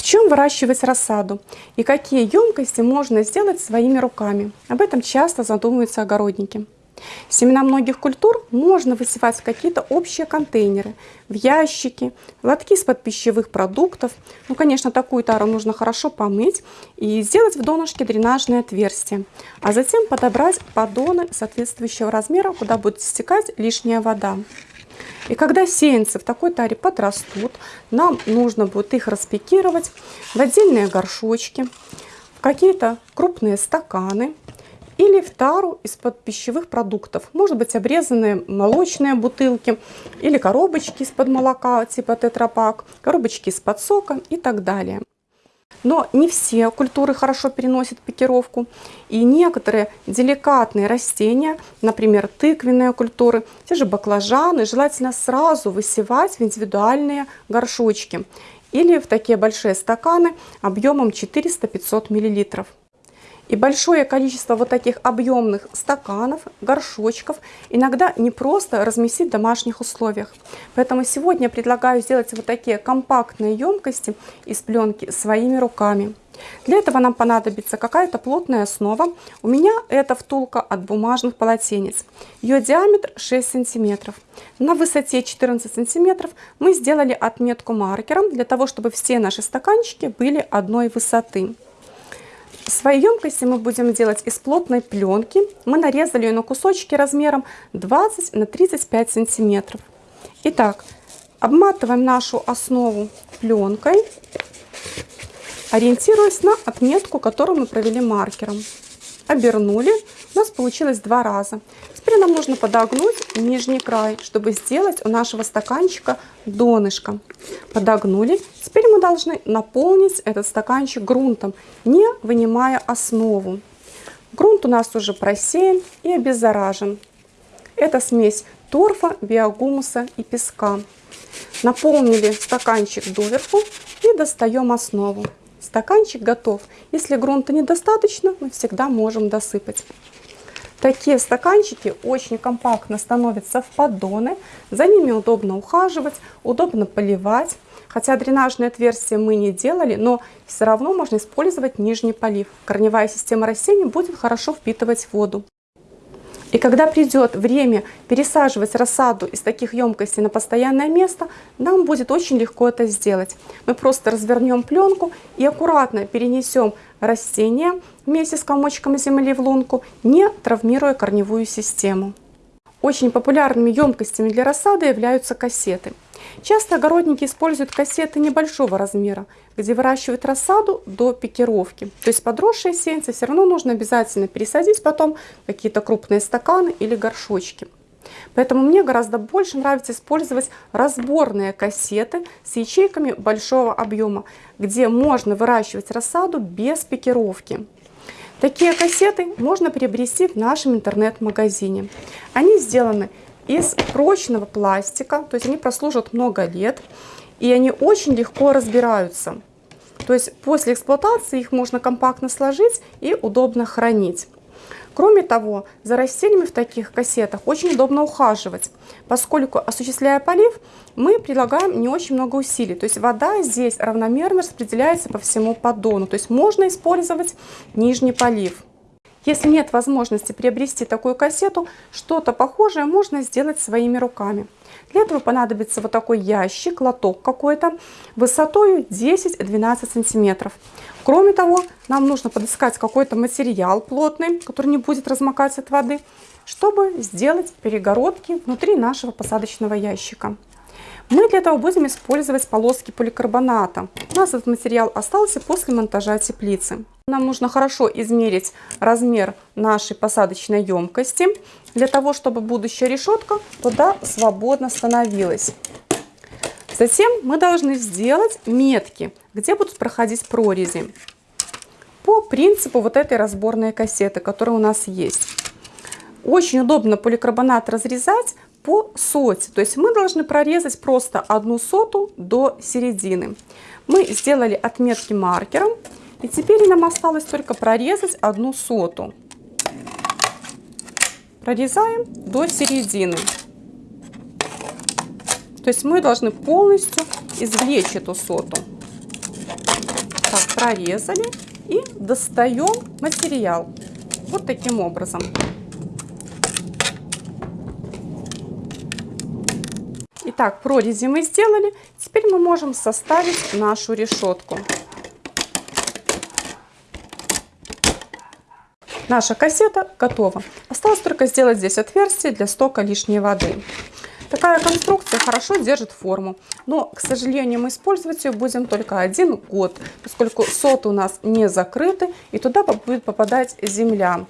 В чем выращивать рассаду и какие емкости можно сделать своими руками? Об этом часто задумываются огородники. Семена многих культур можно высевать в какие-то общие контейнеры, в ящики, лотки из-под пищевых продуктов. Ну, конечно, такую тару нужно хорошо помыть и сделать в донышке дренажное отверстие, а затем подобрать поддоны соответствующего размера, куда будет стекать лишняя вода. И когда сеянцы в такой таре подрастут, нам нужно будет их распекировать в отдельные горшочки, в какие-то крупные стаканы или в тару из-под пищевых продуктов. Может быть обрезанные молочные бутылки или коробочки из-под молока типа тетрапак, коробочки из-под сока и так далее. Но не все культуры хорошо переносят пикировку. И некоторые деликатные растения, например, тыквенные культуры, те же баклажаны, желательно сразу высевать в индивидуальные горшочки или в такие большие стаканы объемом 400-500 миллилитров. И большое количество вот таких объемных стаканов, горшочков иногда не просто разместить в домашних условиях. Поэтому сегодня предлагаю сделать вот такие компактные емкости из пленки своими руками. Для этого нам понадобится какая-то плотная основа. У меня это втулка от бумажных полотенец. Ее диаметр 6 сантиметров. На высоте 14 сантиметров мы сделали отметку маркером, для того, чтобы все наши стаканчики были одной высоты. Свои емкости мы будем делать из плотной пленки. Мы нарезали ее на кусочки размером 20 на 35 сантиметров. Итак, обматываем нашу основу пленкой, ориентируясь на отметку, которую мы провели маркером. Обернули, у нас получилось два раза. Теперь нам нужно подогнуть нижний край, чтобы сделать у нашего стаканчика донышко. Подогнули. Теперь мы должны наполнить этот стаканчик грунтом, не вынимая основу. Грунт у нас уже просеян и обеззаражен. Это смесь торфа, биогумуса и песка. Наполнили стаканчик доверху и достаем основу. Стаканчик готов. Если грунта недостаточно, мы всегда можем досыпать. Такие стаканчики очень компактно становятся в поддоны, за ними удобно ухаживать, удобно поливать. Хотя дренажное отверстие мы не делали, но все равно можно использовать нижний полив. Корневая система растений будет хорошо впитывать воду. И когда придет время пересаживать рассаду из таких емкостей на постоянное место, нам будет очень легко это сделать. Мы просто развернем пленку и аккуратно перенесем растение вместе с комочком земли в лунку, не травмируя корневую систему. Очень популярными емкостями для рассады являются кассеты. Часто огородники используют кассеты небольшого размера, где выращивают рассаду до пикировки. То есть подросшие сеянцы все равно нужно обязательно пересадить потом какие-то крупные стаканы или горшочки. Поэтому мне гораздо больше нравится использовать разборные кассеты с ячейками большого объема, где можно выращивать рассаду без пикировки. Такие кассеты можно приобрести в нашем интернет-магазине. Они сделаны из прочного пластика, то есть они прослужат много лет, и они очень легко разбираются. То есть после эксплуатации их можно компактно сложить и удобно хранить. Кроме того, за растениями в таких кассетах очень удобно ухаживать, поскольку, осуществляя полив, мы прилагаем не очень много усилий. То есть вода здесь равномерно распределяется по всему поддону. То есть можно использовать нижний полив. Если нет возможности приобрести такую кассету, что-то похожее можно сделать своими руками. Для этого понадобится вот такой ящик, лоток какой-то, высотой 10-12 сантиметров. Кроме того, нам нужно подыскать какой-то материал плотный, который не будет размокать от воды, чтобы сделать перегородки внутри нашего посадочного ящика. Мы для этого будем использовать полоски поликарбоната. У нас этот материал остался после монтажа теплицы. Нам нужно хорошо измерить размер нашей посадочной емкости, для того, чтобы будущая решетка туда свободно становилась. Затем мы должны сделать метки, где будут проходить прорези. По принципу вот этой разборной кассеты, которая у нас есть. Очень удобно поликарбонат разрезать по соте. То есть мы должны прорезать просто одну соту до середины. Мы сделали отметки маркером. И теперь нам осталось только прорезать одну соту. Прорезаем до середины. То есть мы должны полностью извлечь эту соту. так прорезали и достаем материал. Вот таким образом. Итак, прорези мы сделали. Теперь мы можем составить нашу решетку. Наша кассета готова. Осталось только сделать здесь отверстие для стока лишней воды. Такая конструкция хорошо держит форму, но, к сожалению, мы использовать ее будем только один год, поскольку соты у нас не закрыты и туда будет попадать земля.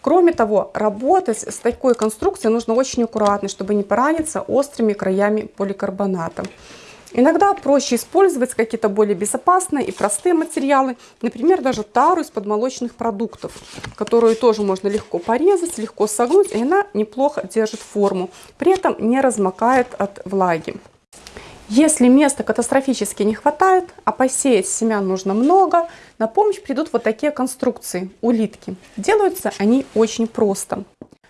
Кроме того, работать с такой конструкцией нужно очень аккуратно, чтобы не пораниться острыми краями поликарбоната. Иногда проще использовать какие-то более безопасные и простые материалы, например, даже тару из подмолочных продуктов, которую тоже можно легко порезать, легко согнуть, и она неплохо держит форму, при этом не размокает от влаги. Если места катастрофически не хватает, а посеять семян нужно много, на помощь придут вот такие конструкции, улитки. Делаются они очень просто.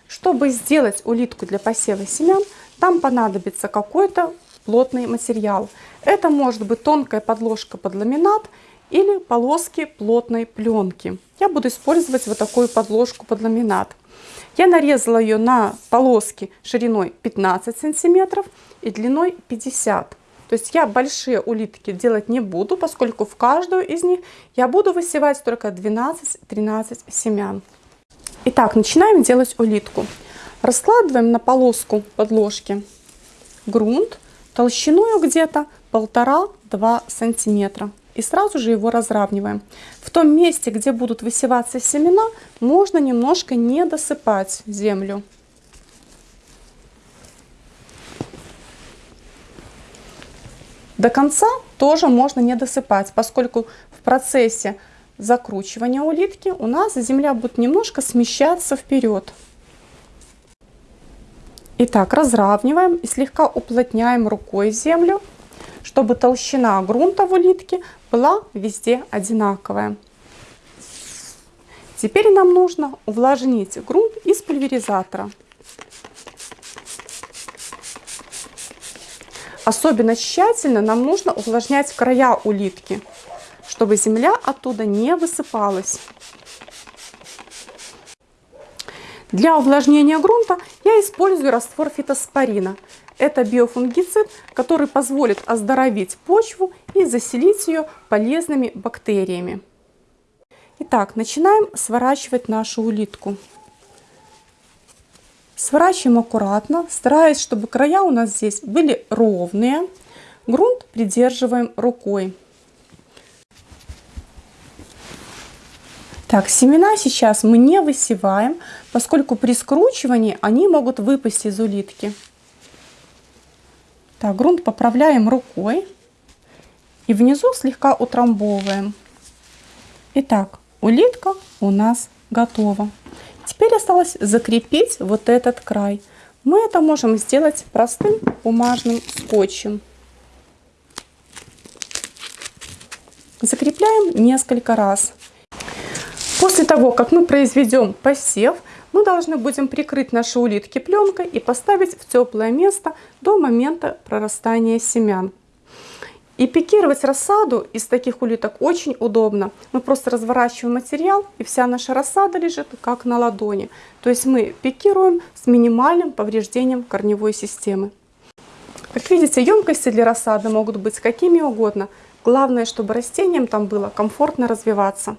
Чтобы сделать улитку для посева семян, там понадобится какой-то плотный материал. Это может быть тонкая подложка под ламинат или полоски плотной пленки. Я буду использовать вот такую подложку под ламинат. Я нарезала ее на полоски шириной 15 сантиметров и длиной 50. То есть я большие улитки делать не буду, поскольку в каждую из них я буду высевать только 12-13 семян. Итак, начинаем делать улитку. Раскладываем на полоску подложки грунт толщиной где-то полтора-два сантиметра. И сразу же его разравниваем. В том месте, где будут высеваться семена, можно немножко не досыпать землю. До конца тоже можно не досыпать, поскольку в процессе закручивания улитки у нас земля будет немножко смещаться вперед. Итак, разравниваем и слегка уплотняем рукой землю, чтобы толщина грунта в улитке была везде одинаковая. Теперь нам нужно увлажнить грунт из пульверизатора. Особенно тщательно нам нужно увлажнять края улитки, чтобы земля оттуда не высыпалась. Для увлажнения грунта я использую раствор фитоспорина. Это биофунгицид, который позволит оздоровить почву и заселить ее полезными бактериями. Итак, начинаем сворачивать нашу улитку. Сворачиваем аккуратно, стараясь, чтобы края у нас здесь были ровные. Грунт придерживаем рукой. Так, семена сейчас мы не высеваем, поскольку при скручивании они могут выпасть из улитки. Так, грунт поправляем рукой и внизу слегка утрамбовываем. Итак, улитка у нас готова. Теперь осталось закрепить вот этот край. Мы это можем сделать простым бумажным скотчем. Закрепляем несколько раз. После того, как мы произведем посев, мы должны будем прикрыть наши улитки пленкой и поставить в теплое место до момента прорастания семян. И пикировать рассаду из таких улиток очень удобно. Мы просто разворачиваем материал, и вся наша рассада лежит как на ладони. То есть мы пикируем с минимальным повреждением корневой системы. Как видите, емкости для рассады могут быть какими угодно. Главное, чтобы растениям там было комфортно развиваться.